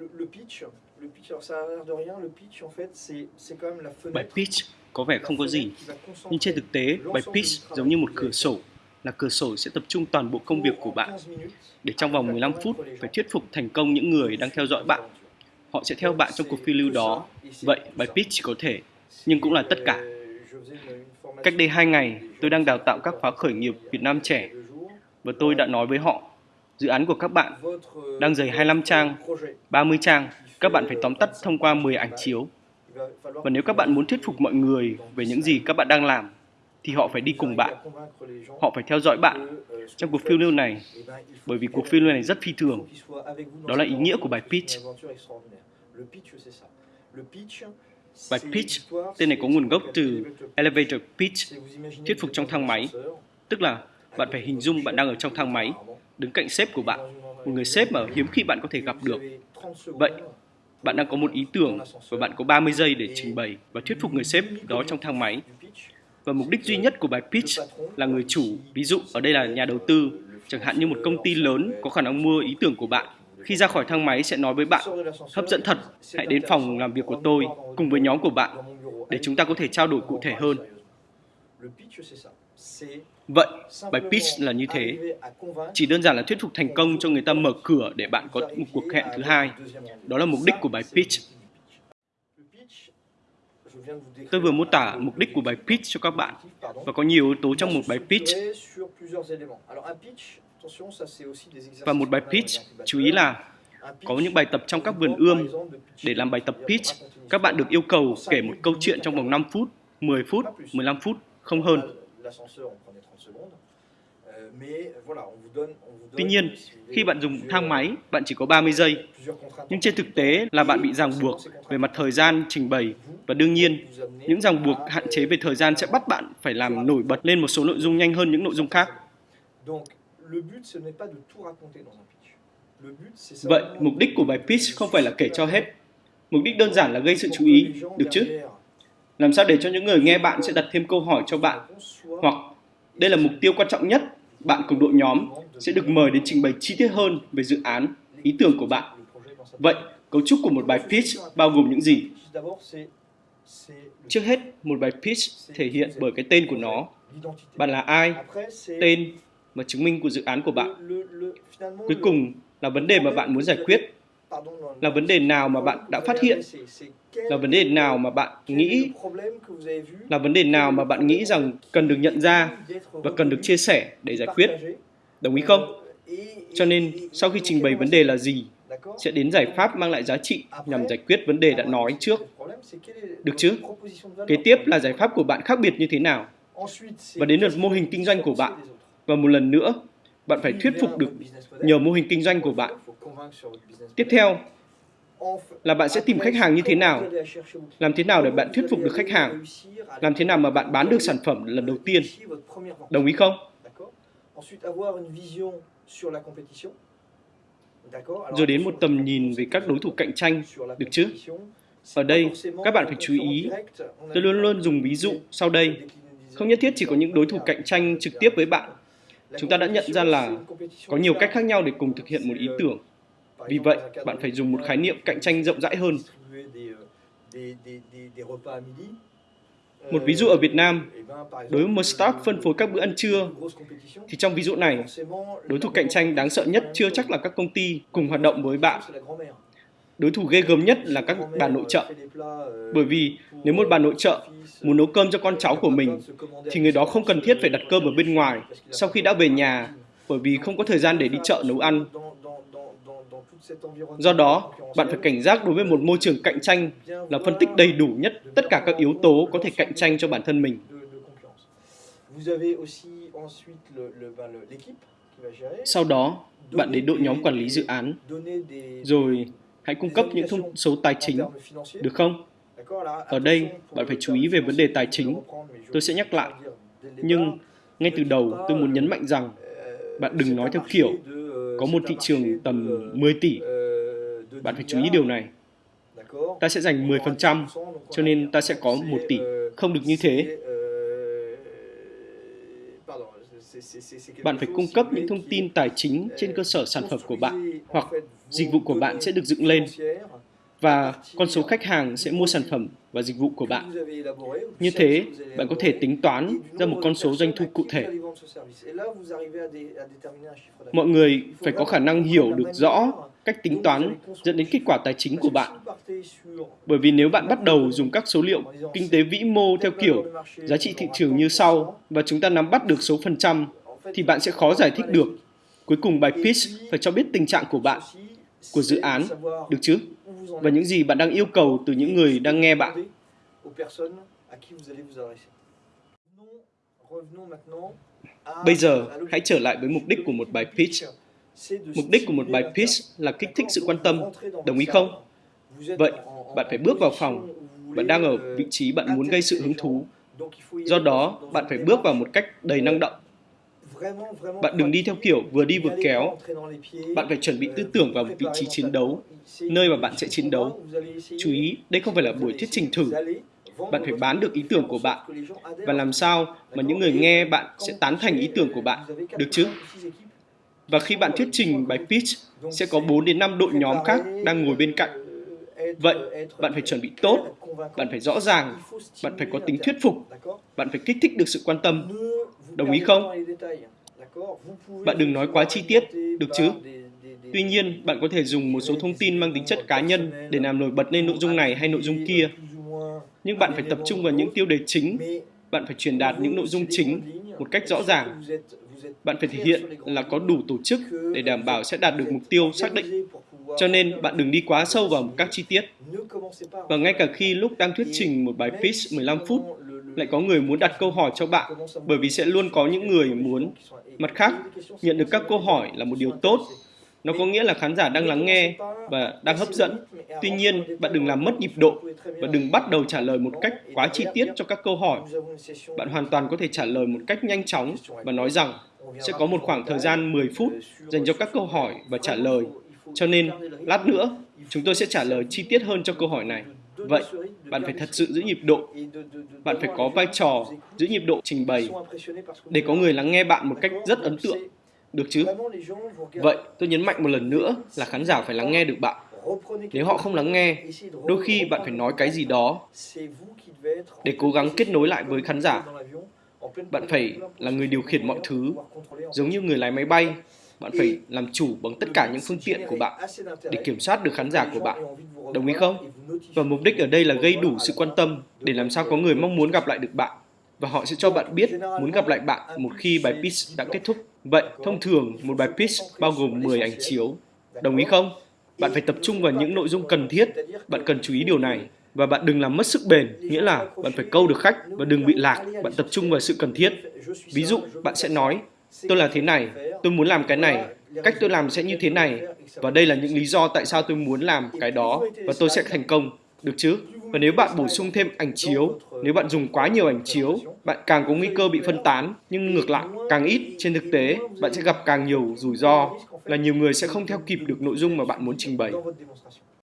le, le pitch, le pitch, alors ça a l'air de rien, le pitch en fait c'est c'est quand même la Bài fenêtre. pitch có vẻ không có gì, nhưng trên thực tế, bài pitch giống như một cửa sổ, là cửa sổ sẽ tập trung toàn bộ công việc của bạn để trong vòng 15 phút phải thuyết phục thành công những người đang theo dõi bạn. Họ sẽ theo bạn trong cuộc phiêu lưu đó. Vậy bài pitch có thể, nhưng cũng là tất cả. Cách đây 2 ngày, tôi đang đào tạo các khóa khởi nghiệp Việt Nam trẻ và tôi đã nói với họ, dự án của các bạn đang dày 25 trang, 30 trang, các bạn phải tóm tắt thông qua 10 ảnh chiếu. Và nếu các bạn muốn thuyết phục mọi người về những gì các bạn đang làm, thì họ phải đi cùng bạn. Họ phải theo dõi bạn trong cuộc phiêu lưu này, bởi vì cuộc phiêu lưu này rất phi thường. Đó là ý nghĩa của bài pitch. Bài pitch, tên này có nguồn gốc từ elevator pitch, thuyết phục trong thang máy. Tức là bạn phải hình dung bạn đang ở trong thang máy, đứng cạnh sếp của bạn, một người sếp mà hiếm khi bạn có thể gặp được. Vậy, bạn đang có một ý tưởng và bạn có 30 giây để trình bày và thuyết phục người sếp đó trong thang máy. Và mục đích duy nhất của bài pitch là người chủ, ví dụ ở đây là nhà đầu tư, chẳng hạn như một công ty lớn có khả năng mua ý tưởng của bạn. Khi ra khỏi thang máy sẽ nói với bạn, hấp dẫn thật, hãy đến phòng làm việc của tôi cùng với nhóm của bạn để chúng ta có thể trao đổi cụ thể hơn. Vậy, bài pitch là như thế. Chỉ đơn giản là thuyết phục thành công cho người ta mở cửa để bạn có một cuộc hẹn thứ hai. Đó là mục đích của bài pitch. Tôi vừa mô tả mục đích của bài pitch cho các bạn và có nhiều yếu tố trong một bài pitch. Và một bài pitch, chú ý là có những bài tập trong các vườn ươm. Để làm bài tập pitch, các bạn được yêu cầu kể một câu chuyện trong vòng 5 phút, 10 phút, 15 phút, không hơn. Tuy nhiên, khi bạn dùng thang máy, bạn chỉ có 30 giây. Nhưng trên thực tế là bạn bị ràng buộc về mặt thời gian trình bày và đương nhiên, những ràng buộc hạn chế về thời gian sẽ bắt bạn phải làm nổi bật lên một số nội dung nhanh hơn những nội dung khác. Vậy, mục đích của bài pitch không phải là kể cho hết. Mục đích đơn giản là gây sự chú ý, được chứ? Làm sao để cho những người nghe bạn sẽ đặt thêm câu hỏi cho bạn? Hoặc, đây là mục tiêu quan trọng nhất, bạn cùng đội nhóm sẽ được mời đến trình bày chi tiết hơn về dự án, ý tưởng của bạn. Vậy, cấu trúc của một bài pitch bao gồm những gì? Trước hết, một bài pitch thể hiện bởi cái tên của nó. Bạn là ai? Tên và chứng minh của dự án của bạn. Cuối cùng là vấn đề mà bạn muốn giải quyết. Là vấn đề nào mà bạn đã phát hiện? Là vấn đề nào mà bạn nghĩ? Là vấn đề nào mà bạn nghĩ rằng cần được nhận ra và cần được chia sẻ để giải quyết? Đồng ý không? Cho nên, sau khi trình bày vấn đề là gì, sẽ đến giải pháp mang lại giá trị nhằm giải quyết vấn đề đã nói trước. Được chứ? Kế tiếp là giải pháp của bạn khác biệt như thế nào? Và đến lượt mô hình kinh doanh của bạn. Và một lần nữa, bạn phải thuyết phục được nhờ mô hình kinh doanh của bạn. Tiếp theo là bạn sẽ tìm khách hàng như thế nào? Làm thế nào để bạn thuyết phục được khách hàng? Làm thế nào mà bạn bán được sản phẩm lần đầu tiên? Đồng ý không? Rồi đến một tầm nhìn về các đối thủ cạnh tranh, được chứ? Ở đây, các bạn phải chú ý. Tôi luôn luôn dùng ví dụ sau đây. Không nhất thiết chỉ có những đối thủ cạnh tranh trực tiếp với bạn. Chúng ta đã nhận ra là có nhiều cách khác nhau để cùng thực hiện một ý tưởng. Vì vậy, bạn phải dùng một khái niệm cạnh tranh rộng rãi hơn. Một ví dụ ở Việt Nam, đối với một startup phân phối các bữa ăn trưa, thì trong ví dụ này, đối thủ cạnh tranh đáng sợ nhất chưa chắc là các công ty cùng hoạt động với bạn. Đối thủ ghê gớm nhất là các bà nội trợ. Bởi vì nếu một bà nội trợ muốn nấu cơm cho con cháu của mình, thì người đó không cần thiết phải đặt cơm ở bên ngoài sau khi đã về nhà, bởi vì không có thời gian để đi chợ nấu ăn. Do đó, bạn phải cảnh giác đối với một môi trường cạnh tranh là phân tích đầy đủ nhất tất cả các yếu tố có thể cạnh tranh cho bản thân mình. Sau đó, bạn đến đội nhóm quản lý dự án, rồi hãy cung cấp những thông số tài chính, được không? Ở đây, bạn phải chú ý về vấn đề tài chính. Tôi sẽ nhắc lại. Nhưng, ngay từ đầu, tôi muốn nhấn mạnh rằng bạn đừng nói theo kiểu có một thị trường tầm 10 tỷ. Bạn phải chú ý điều này. Ta sẽ dành 10%, cho nên ta sẽ có 1 tỷ. Không được như thế. Bạn phải cung cấp những thông tin tài chính trên cơ sở sản phẩm của bạn hoặc dịch vụ của bạn sẽ được dựng lên và con số khách hàng sẽ mua sản phẩm và dịch vụ của bạn. Như thế, bạn có thể tính toán ra một con số doanh thu cụ thể. Mọi người phải có khả năng hiểu được rõ cách tính toán dẫn đến kết quả tài chính của bạn. Bởi vì nếu bạn bắt đầu dùng các số liệu kinh tế vĩ mô theo kiểu giá trị thị trường như sau và chúng ta nắm bắt được số phần trăm, thì bạn sẽ khó giải thích được. Cuối cùng bài pitch phải cho biết tình trạng của bạn, của dự án, được chứ? Và những gì bạn đang yêu cầu từ những người đang nghe bạn. Bây giờ, hãy trở lại với mục đích của một bài pitch Mục đích của một bài pitch là kích thích sự quan tâm, đồng ý không? Vậy, bạn phải bước vào phòng, bạn đang ở vị trí bạn muốn gây sự hứng thú. Do đó, bạn phải bước vào một cách đầy năng động. Bạn đừng đi theo kiểu vừa đi vừa kéo. Bạn phải chuẩn bị tư tưởng vào vị trí chiến đấu, nơi mà bạn sẽ chiến đấu. Chú ý, đây không phải là buổi thuyết trình thử. Bạn phải bán được ý tưởng của bạn và làm sao mà những người nghe bạn sẽ tán thành ý tưởng của bạn, được chứ? Và khi bạn thuyết trình bài pitch, sẽ có 4 đến 5 đội nhóm khác đang ngồi bên cạnh. Vậy, bạn phải chuẩn bị tốt, bạn phải rõ ràng, bạn phải có tính thuyết phục, bạn phải kích thích được sự quan tâm. Đồng ý không? Bạn đừng nói quá chi tiết, được chứ? Tuy nhiên, bạn có thể dùng một số thông tin mang tính chất cá nhân để làm nổi bật lên nội dung này hay nội dung kia. Nhưng bạn phải tập trung vào những tiêu đề chính, bạn phải truyền đạt những nội dung chính một cách rõ ràng bạn phải thể hiện là có đủ tổ chức để đảm bảo sẽ đạt được mục tiêu xác định. Cho nên bạn đừng đi quá sâu vào các chi tiết. Và ngay cả khi lúc đang thuyết trình một bài pitch 15 phút, lại có người muốn đặt câu hỏi cho bạn, bởi vì sẽ luôn có những người muốn. Mặt khác, nhận được các câu hỏi là một điều tốt. Nó có nghĩa là khán giả đang lắng nghe và đang hấp dẫn. Tuy nhiên, bạn đừng làm mất nhịp độ và đừng bắt đầu trả lời một cách quá chi tiết cho các câu hỏi. Bạn hoàn toàn có thể trả lời một cách nhanh chóng và nói rằng sẽ có một khoảng thời gian 10 phút dành cho các câu hỏi và trả lời. Cho nên, lát nữa, chúng tôi sẽ trả lời chi tiết hơn cho câu hỏi này. Vậy, bạn phải thật sự giữ nhịp độ. Bạn phải có vai trò giữ nhịp độ trình bày để có người lắng nghe bạn một cách rất ấn tượng. Được chứ? Vậy, tôi nhấn mạnh một lần nữa là khán giả phải lắng nghe được bạn. Nếu họ không lắng nghe, đôi khi bạn phải nói cái gì đó để cố gắng kết nối lại với khán giả bạn phải là người điều khiển mọi thứ, giống như người lái máy bay. Bạn phải làm chủ bằng tất cả những phương tiện của bạn để kiểm soát được khán giả của bạn. Đồng ý không? Và mục đích ở đây là gây đủ sự quan tâm để làm sao có người mong muốn gặp lại được bạn và họ sẽ cho bạn biết muốn gặp lại bạn một khi bài pitch đã kết thúc. Vậy, thông thường một bài pitch bao gồm 10 ảnh chiếu. Đồng ý không? Bạn phải tập trung vào những nội dung cần thiết. Bạn cần chú ý điều này và bạn đừng làm mất sức bền, nghĩa là bạn phải câu được khách và đừng bị lạc, bạn tập trung vào sự cần thiết. Ví dụ, bạn sẽ nói, tôi là thế này, tôi muốn làm cái này, cách tôi làm sẽ như thế này, và đây là những lý do tại sao tôi muốn làm cái đó, và tôi sẽ thành công, được chứ? Và nếu bạn bổ sung thêm ảnh chiếu, nếu bạn dùng quá nhiều ảnh chiếu, bạn càng có nguy cơ bị phân tán, nhưng ngược lại, càng ít, trên thực tế, bạn sẽ gặp càng nhiều rủi ro, là nhiều người sẽ không theo kịp được nội dung mà bạn muốn trình bày.